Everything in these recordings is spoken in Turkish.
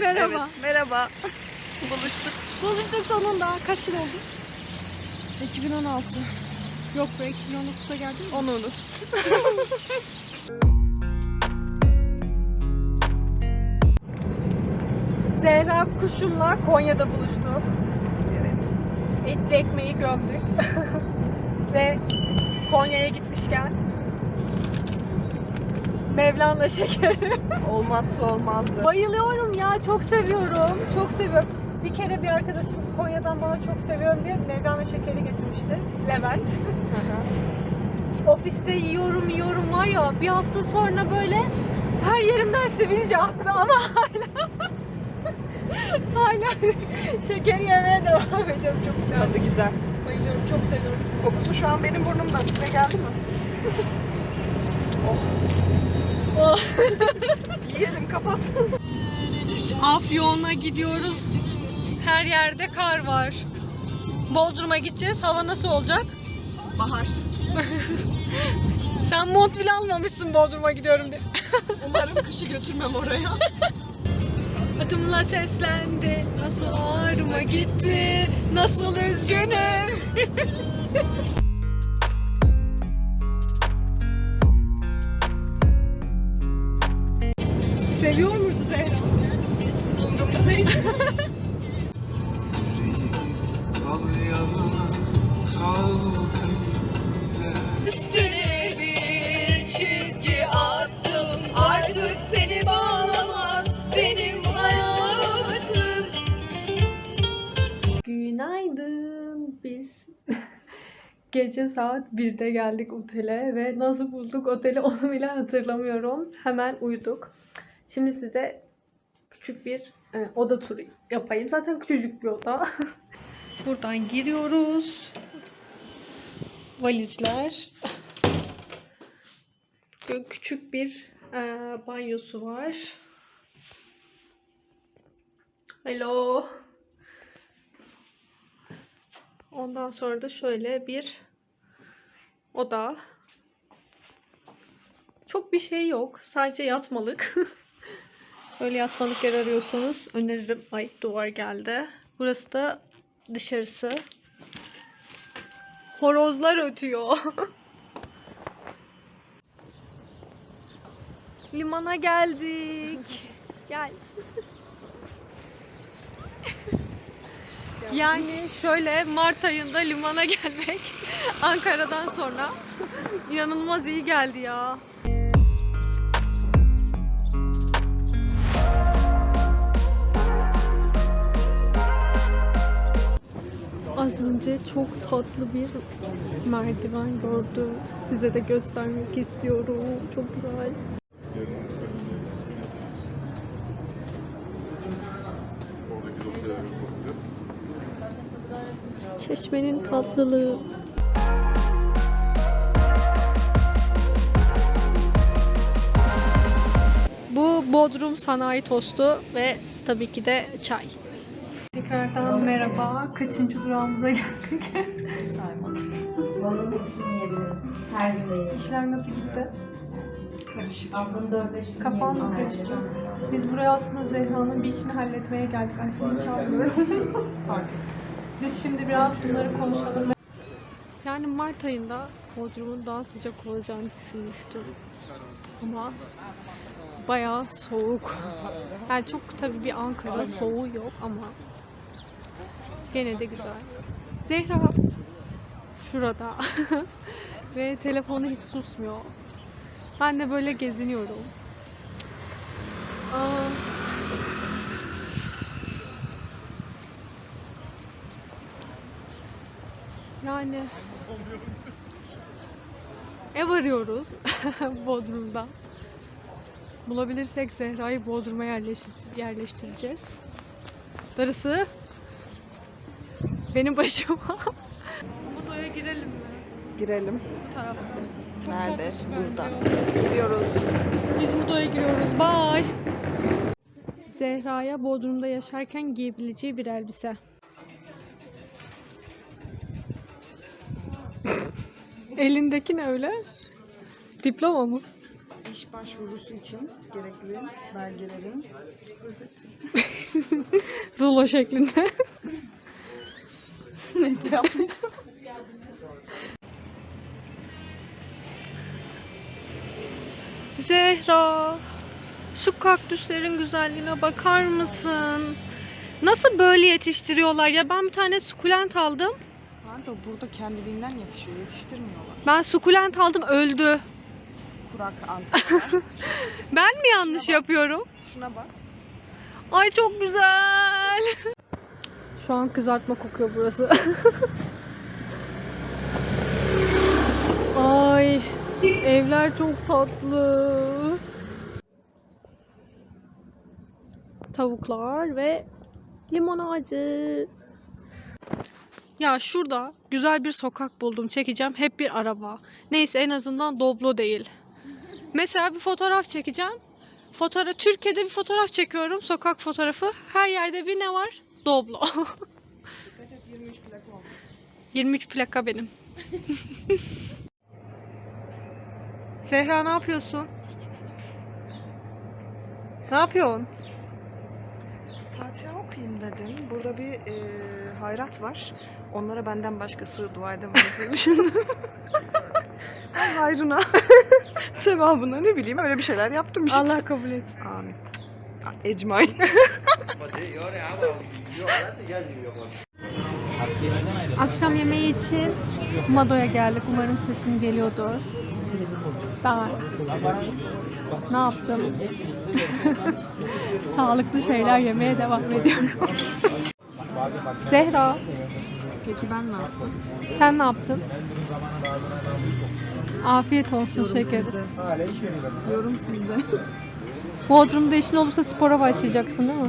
Merhaba. Evet, merhaba. Buluştuk. Buluştuk sonunda. Kaç yıl oldu? 2016. Yok be 2019'a geldin mi? Onu unut. Zehra Kuşum'la Konya'da buluştuk. Evet. Etli ekmeği gömdük. Ve Konya'ya gitmişken Mevlana şekeri. Olmazsa olmazdı. Bayılıyorum ya. Çok seviyorum. Çok seviyorum. Bir kere bir arkadaşım Konya'dan bana çok seviyorum diye Mevlana şekeri getirmişti. Levent. Ofiste yiyorum yiyorum var ya bir hafta sonra böyle her yerimden sivilce attı ama hala hala şeker yemeye devam ediyorum. Çok güzel. Tadı güzel. Bayılıyorum. Çok seviyorum. Kokusu şu an benim burnumda. Size geldi mi? Oh. Yiyelim kapat. Afyon'a gidiyoruz. Her yerde kar var. Bodrum'a gideceğiz. Hava nasıl olacak? Bahar. Sen mont bile almamışsın Bodrum'a gidiyorum diye. Umarım kışı götürmem oraya. Adımla seslendi. Nasıl ağrıma gitti. Nasıl üzgünüm. Seviyor muydu Zehra? Umurumda değil. Üstüne bir çizgi attım Artık seni bağlamaz benim hayatım Günaydın biz Gece saat 1'de geldik otele ve nasıl bulduk oteli onu bile hatırlamıyorum. Hemen uyuduk. Şimdi size küçük bir e, oda turu yapayım. Zaten küçücük bir oda. Buradan giriyoruz valizler. Küçük bir e, banyosu var. Hello. Ondan sonra da şöyle bir oda. Çok bir şey yok. Sadece yatmalık. Böyle yatmalık yer arıyorsanız öneririm. Ay duvar geldi. Burası da dışarısı. Horozlar ötüyor. Limana geldik. Gel. Yani şöyle Mart ayında limana gelmek Ankara'dan sonra inanılmaz iyi geldi ya. Az önce çok tatlı bir merdiven gördüm. Size de göstermek istiyorum. Çok güzel. Çeşmenin tatlılığı. Bu Bodrum sanayi tostu ve tabii ki de çay. Tekrardan merhaba. Kaçıncı durağımıza geldik? Saymadım. Balığın hepsini yiyebilirim. Her gün de yiyebilirim. İşler nasıl gitti? Karışık. Haftanın 4-5 gün Kafan mı karıştı? Biz buraya aslında Zehra'nın bir işini halletmeye geldik. Ay seni hiç almıyorum. Fark ettim. Biz şimdi biraz bunları konuşalım. Yani Mart ayında Bodrum'un daha sıcak olacağını düşünmüştüm. Ama bayağı soğuk. Yani çok tabii bir Ankara soğuğu yok ama gene de güzel. Zehra şurada ve telefonu hiç susmuyor. Ben de böyle geziniyorum. Aa, Yani ev arıyoruz Bodrum'da. Bulabilirsek Zehra'yı Bodrum'a yerleştir- yerleştireceğiz. Darısı benim başıma. Budo'ya girelim mi? Girelim. Bu tarafta. Çok Nerede? Burada. Giriyoruz. Biz Budo'ya giriyoruz. Bye. Zehra'ya Bodrum'da yaşarken giyebileceği bir elbise. Elindeki ne öyle? Diploma mı? İş başvurusu için gerekli belgelerin özeti. Rulo şeklinde. Neyse yapmayacağım. Zehra, şu kaktüslerin güzelliğine bakar mısın? Nasıl böyle yetiştiriyorlar ya? Ben bir tane sukulent aldım. Pardon burada kendiliğinden yetişiyor. Yetiştirmiyorlar. Ben sukulent aldım öldü. Kurak. Ben mi yanlış yapıyorum? Şuna bak. Ay çok güzel. Şu an kızartma kokuyor burası. Ay evler çok tatlı. Tavuklar ve limon ağacı. Ya şurada güzel bir sokak buldum çekeceğim. Hep bir araba. Neyse en azından Doblo değil. Mesela bir fotoğraf çekeceğim. Fotoğraf Türkiye'de bir fotoğraf çekiyorum. Sokak fotoğrafı. Her yerde bir ne var? Doblo. Dikkat et 23 plak olmuş. 23 plaka benim. Zehra ne yapıyorsun? Ne yapıyorsun? Fatiha okuyayım dedim. Burada bir e, hayrat var. Onlara benden başkası dua edemez diye düşündüm. Ay hayrına, sevabına ne bileyim öyle bir şeyler yaptım işte. Allah kabul et. Amin. Ecmain. Akşam yemeği için Mado'ya geldik. Umarım sesim geliyordur. Ben ne yaptım? Sağlıklı şeyler yemeye devam ediyorum. Zehra, Peki ben ne yaptım? sen ne yaptın? Afiyet olsun şekerim. Yorum sizde. Bodrum'da işin olursa spora başlayacaksın değil mi?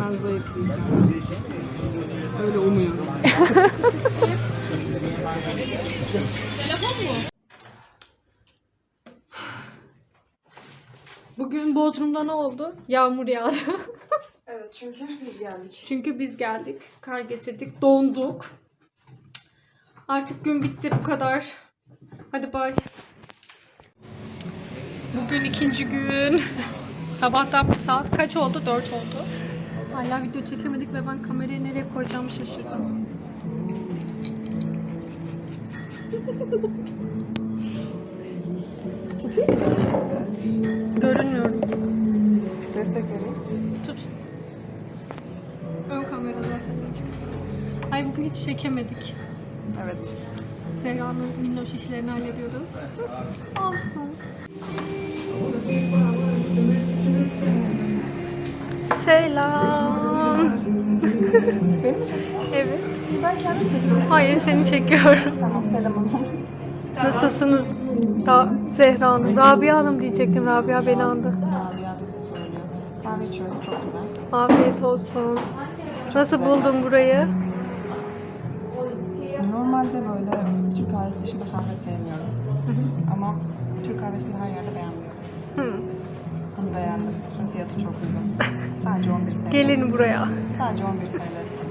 Ben zayıflayacağım. Öyle umuyorum. Bugün Bodrum'da ne oldu? Yağmur yağdı. Evet çünkü biz geldik. Çünkü biz geldik, kar getirdik, donduk. Artık gün bitti bu kadar. Hadi bay. Bugün ikinci gün. Sabahtan saat kaç oldu? 4 oldu. Hala video çekemedik ve ben kamerayı nereye koyacağımı şaşırdım. Görünmüyorum. Destek vereyim. Tut. Ön kamera zaten açık. Ay bugün hiç çekemedik. Evet. Zehra'nın minnoş işlerini hallediyordu. Olsun. Selam. Benim mi çekiyorsun? Evet. Ben kendim çekiyorum. Hayır seni çekiyorum. Tamam selam o zaman. Nasılsınız? Ra Zehra Hanım. Rabia Hanım diyecektim. Rabia beni andı. Rabia bizi söylüyor. Kahve içiyorum çok güzel. Afiyet olsun. Nasıl buldun burayı? Normalde böyle Türk kahvesi dışında kahve sevmiyorum. Ama Türk kahvesini her yerde beğenmiyorum. Hı. Bunu beğendim. Fiyatı çok uygun. Sadece 11 TL. Gelin buraya. Sadece 11 TL.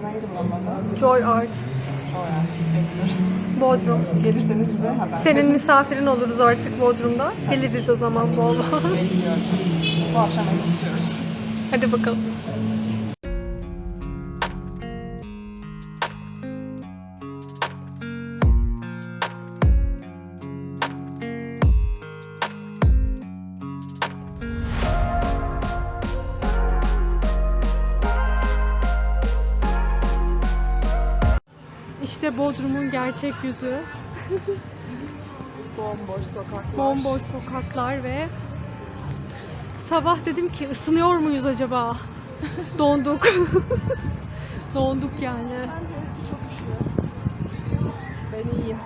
Neydi buranın adı? Joy Art. Çoğu yani. Bekliyoruz. Bodrum. Gelirseniz bize haber. Senin misafirin oluruz artık Bodrum'da. Geliriz o zaman bol bol. Bekliyorum. Bu akşam evi tutuyoruz. Hadi bakalım. İşte Bodrum'un gerçek yüzü. Bomboş sokaklar. Bomboş sokaklar ve sabah dedim ki ısınıyor muyuz acaba? Donduk. Donduk yani. Bence eski çok üşüyor. Ben iyiyim.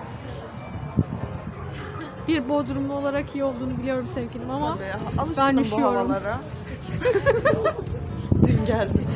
Bir Bodrumlu olarak iyi olduğunu biliyorum sevgilim ama Tabii. Ben bu üşüyorum. havalara. Dün geldim.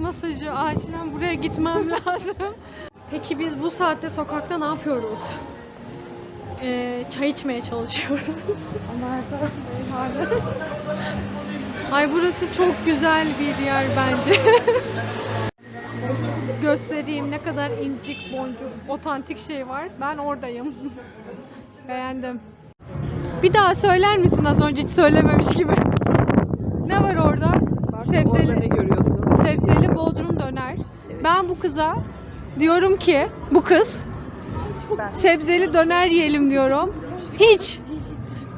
Masajı. Acilen buraya gitmem lazım. Peki biz bu saatte sokakta ne yapıyoruz? Ee, çay içmeye çalışıyoruz. Ay burası çok güzel bir yer bence. Göstereyim ne kadar incik boncuk, otantik şey var. Ben oradayım. Beğendim. Bir daha söyler misin az önce hiç söylememiş gibi? Ne var orada ne Sebzeli, görüyorsun? sebzeli bodrum döner. Ben bu kıza diyorum ki, bu kız sebzeli döner yiyelim diyorum. Hiç,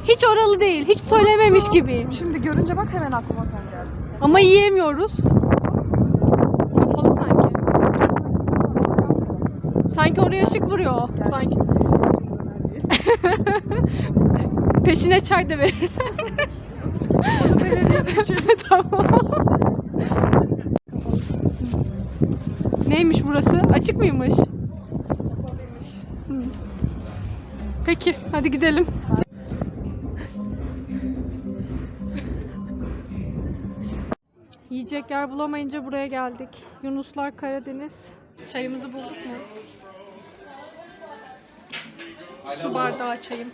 hiç oralı değil. Hiç söylememiş gibi. Şimdi görünce bak hemen aklıma sen geldin. Ama yiyemiyoruz. Kapalı sanki. Sanki oraya ışık vuruyor. Sanki. Peşine çay da verir. tamam. Neymiş burası? Açık mıymış? Hı. Peki, hadi gidelim. Yiyecek yer bulamayınca buraya geldik. Yunuslar Karadeniz. Çayımızı bulduk mu? Su bardağı çayım.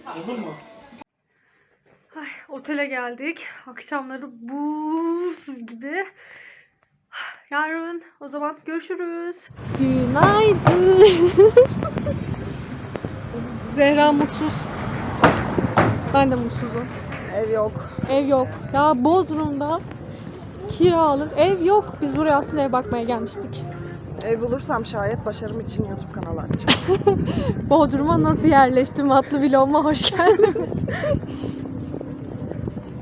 Ay, otele geldik. Akşamları buz gibi. Yarın o zaman görüşürüz. Günaydın. Zehra mutsuz. Ben de mutsuzum. Ev yok. Ev yok. Ya Bodrum'da kiralık ev yok. Biz buraya aslında ev bakmaya gelmiştik. Ev bulursam şayet başarım için YouTube kanalı açacağım. Bodrum'a nasıl yerleştim adlı vloguma hoş geldin.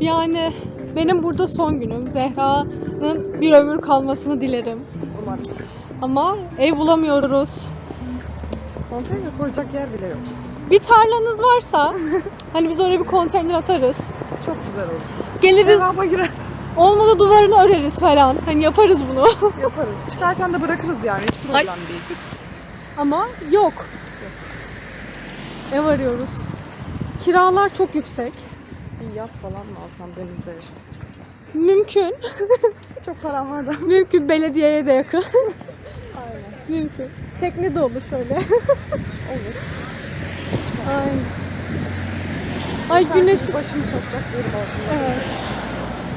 yani benim burada son günüm. Zehra'nın bir ömür kalmasını dilerim. Umarım. Ama ev bulamıyoruz. Konteyner koyacak yer bile yok. Bir tarlanız varsa hani biz oraya bir konteyner atarız. Çok güzel olur. Geliriz Devama girersin. olmadı duvarını öreriz falan. Hani yaparız bunu. Yaparız. Çıkarken de bırakırız yani. Hiç problem Ay. değil. Ama yok. Ev arıyoruz. Kiralar çok yüksek. Bir yat falan mı alsam denizde yaşasam? Mümkün. Çok param var da. Mümkün belediyeye de yakın. Mümkün. Tekne de olur şöyle. Olur. Ay. Ay güneş. Başımı sokacak yerim olsun. Evet.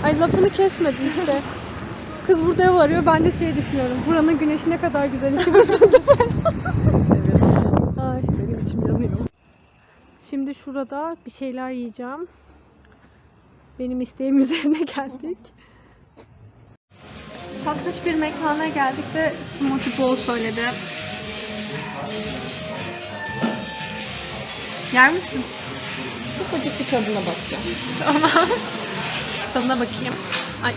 Ay lafını kesmedim işte. Kız burada ev arıyor. Ben de şey düşünüyorum. Buranın güneşi ne kadar güzel. İçim ısındı. Evet. Ay. Benim içim yanıyor. Şimdi şurada bir şeyler yiyeceğim. Benim isteğim üzerine geldik. Tatlış bir mekana geldik ve smoothie bowl söyledi. Yer misin? Ufacık bir tadına bakacağım. Tadına bakayım. Ay.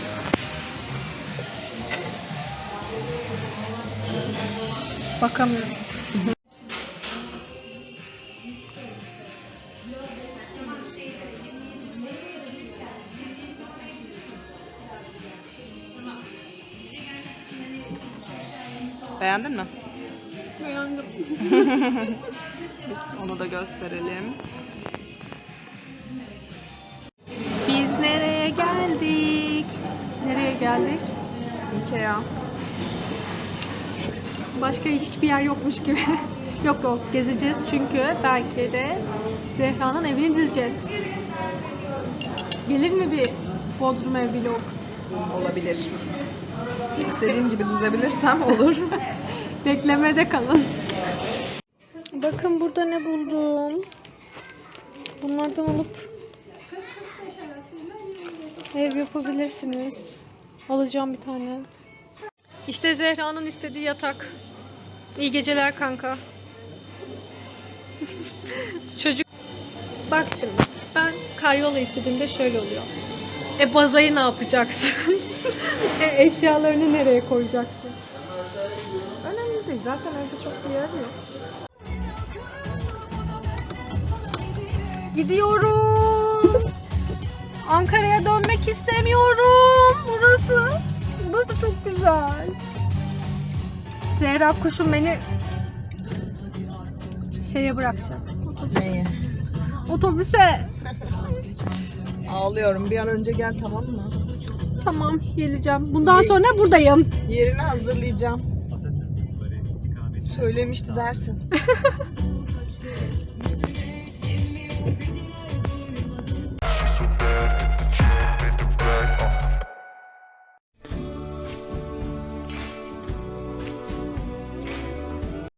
Bakamıyorum. Beğendin mi? Beğendim. Biz onu da gösterelim. Biz nereye geldik? Nereye geldik? Ikea. Başka hiçbir yer yokmuş gibi. yok yok gezeceğiz çünkü belki de Zehra'nın evini dizeceğiz. Gelir mi bir Bodrum ev vlog? Olabilir. İstediğim gibi düzebilirsem olur. Beklemede kalın. Bakın burada ne buldum. Bunlardan alıp ev yapabilirsiniz. Alacağım bir tane. İşte Zehra'nın istediği yatak. İyi geceler kanka. Çocuk. Bak şimdi ben karyola istediğimde şöyle oluyor. E bazayı ne yapacaksın? e eşyalarını nereye koyacaksın? Önemli değil. Zaten evde çok bir yer yok. Gidiyorum. Ankara'ya dönmek istemiyorum. Burası. Burası çok güzel. Zehra kuşum beni şeye bırakacak. Neyi? Otobüse. Ağlıyorum. Bir an önce gel tamam mı? Tamam geleceğim. Bundan sonra buradayım. Yerini hazırlayacağım. Söylemişti dersin.